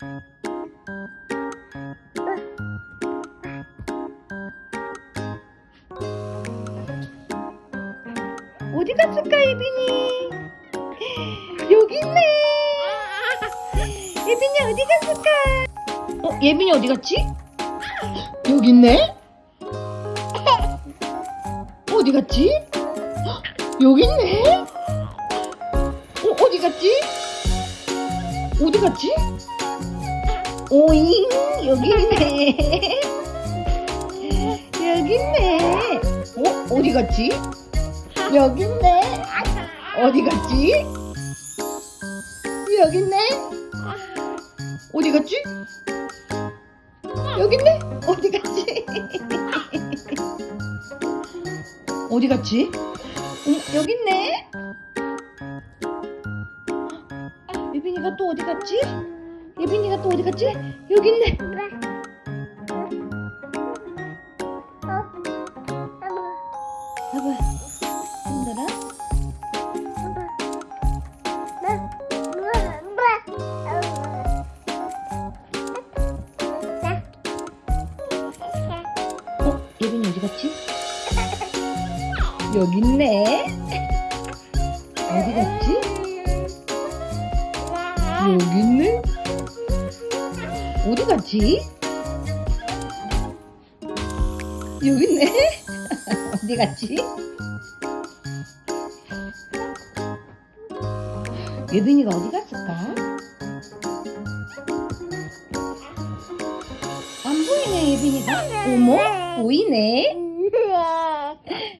어디 갔을까 예빈이? 여기 있네. 예빈이 어디 갔을까? 어 예빈이 어디 갔지? 여기 있네. 어디 갔지? 여기 있네. 어 어디 갔지? 어디 갔지? 오잉 여기 있네. 여기 있네. 어 어디 갔지? 여기 있네. 어디 갔지? 여기 있네. 어디 갔지? 여기 있네. 어디 갔지? 어디 갔지? 응, 여기 있네. 예빈이가 또 어디 갔지? 어디 갔지? 여기 있네. 어? 여기 있네. 어디 갔지? 여기 있네. 어디 갔지? 여기 있네. 어디 갔지? 예빈이가 어디 갔을까? 안 보이네, 예빈이가. 어머, 보이네.